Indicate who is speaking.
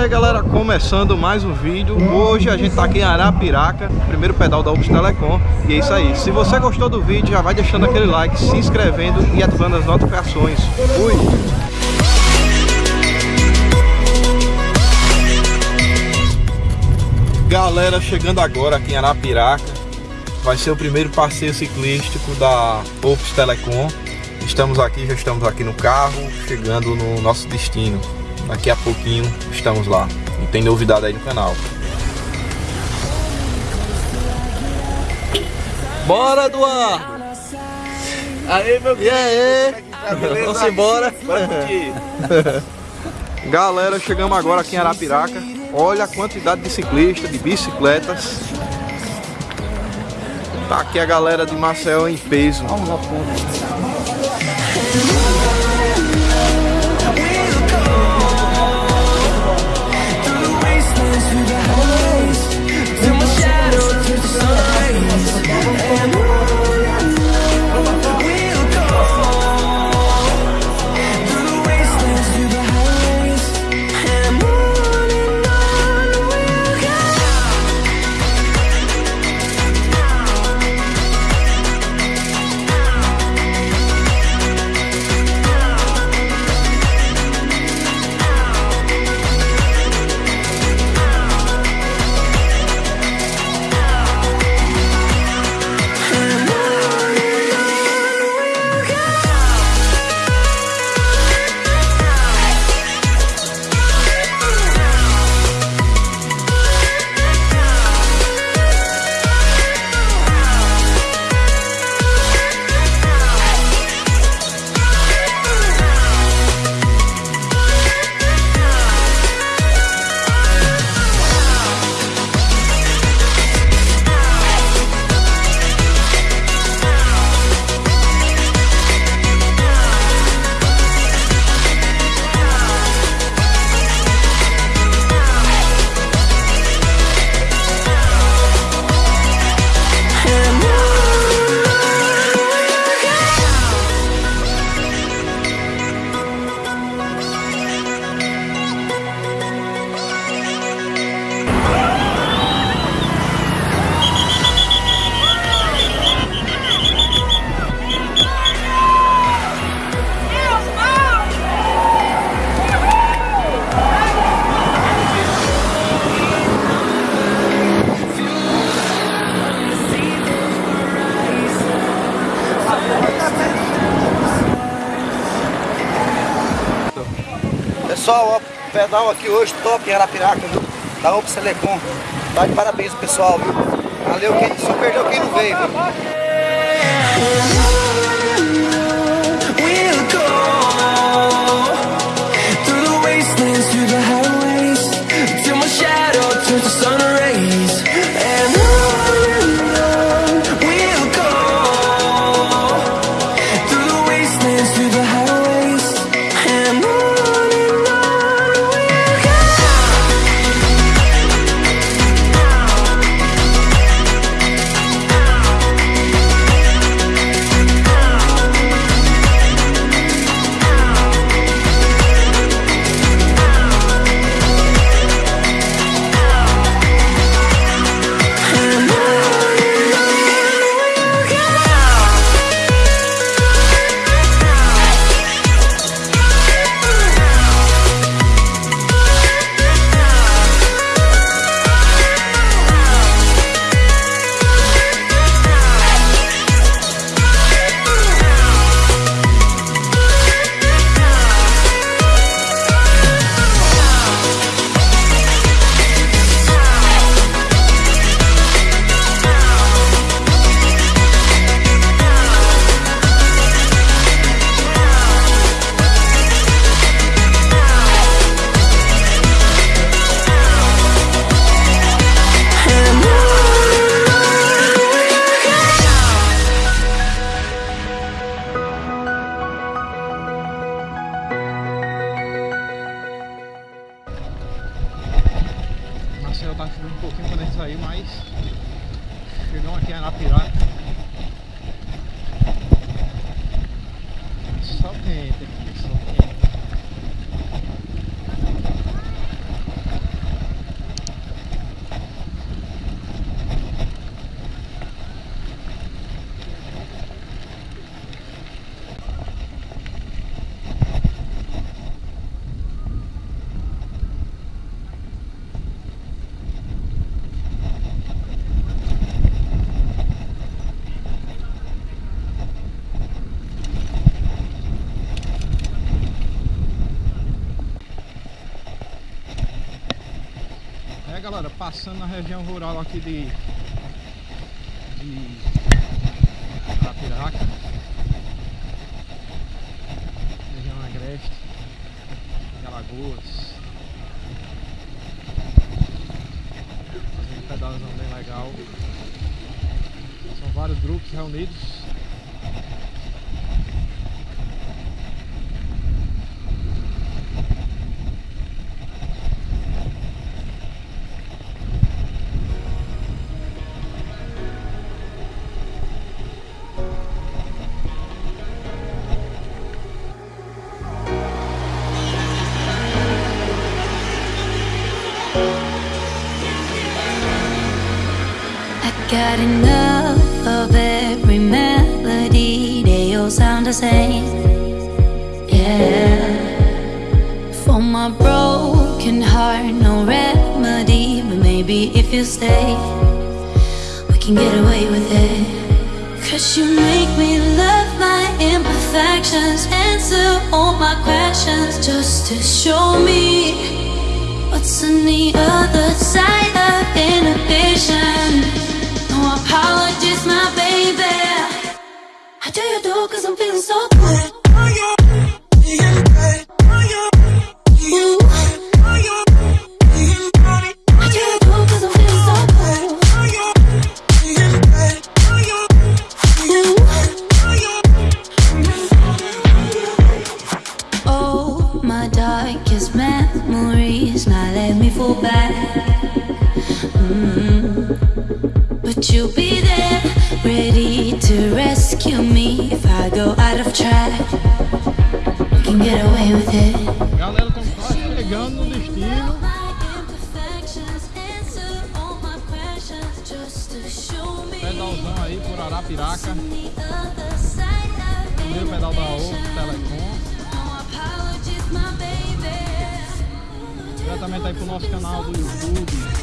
Speaker 1: aí galera, começando mais um vídeo. Hoje a gente tá aqui em Arapiraca Primeiro pedal da Ops Telecom E é isso aí, se você gostou do vídeo Já vai deixando aquele like, se inscrevendo E ativando as notificações. Fui! Galera, chegando agora aqui em Arapiraca Vai ser o primeiro passeio ciclístico da Ops Telecom. Estamos aqui, já estamos aqui no carro Chegando no nosso destino Daqui a pouquinho estamos lá. E tem novidade aí no canal. Bora, Eduardo!
Speaker 2: Aí, meu
Speaker 1: E aí?
Speaker 2: Tá
Speaker 1: Vamos embora?
Speaker 2: Bora curtir.
Speaker 1: Galera, chegamos agora aqui em Arapiraca. Olha a quantidade de ciclistas, de bicicletas. Tá aqui a galera de Marcel em peso.
Speaker 2: Vamos lá, Pessoal, ó, pedal aqui hoje top em Arapiraca, viu? Da Ops Telecom. Tá de parabéns pessoal, viu? Valeu, quem, só perdeu quem não veio, viu?
Speaker 1: Pouquinho quando a gente saiu, mas chegamos aqui quente aqui, só quente. É galera, passando na região rural aqui de, de região agreste, de Alagoas. Fazendo um pedalzão bem legal. São vários grupos reunidos
Speaker 3: Got enough of every melody, they all sound the same. Yeah. For my broken heart, no remedy. But maybe if you stay, we can get away with it. Cause you make me love my imperfections, answer all my questions just to show me what's on the other side of inhibition apologies, my baby. I tell you though, cause I'm feeling so good. Oh, darkest memories Now let me fall back you'll be there, ready to rescue me if I go out of track. We can get away with it.
Speaker 1: Galera, estamos quase chegando no destino. Pedalzão aí por Arapiraca. Primeiro pedal da Ovo Telecom. Diretamente aí pro nosso canal do YouTube.